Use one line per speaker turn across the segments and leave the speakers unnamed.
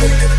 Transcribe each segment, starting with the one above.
Thank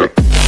Zero.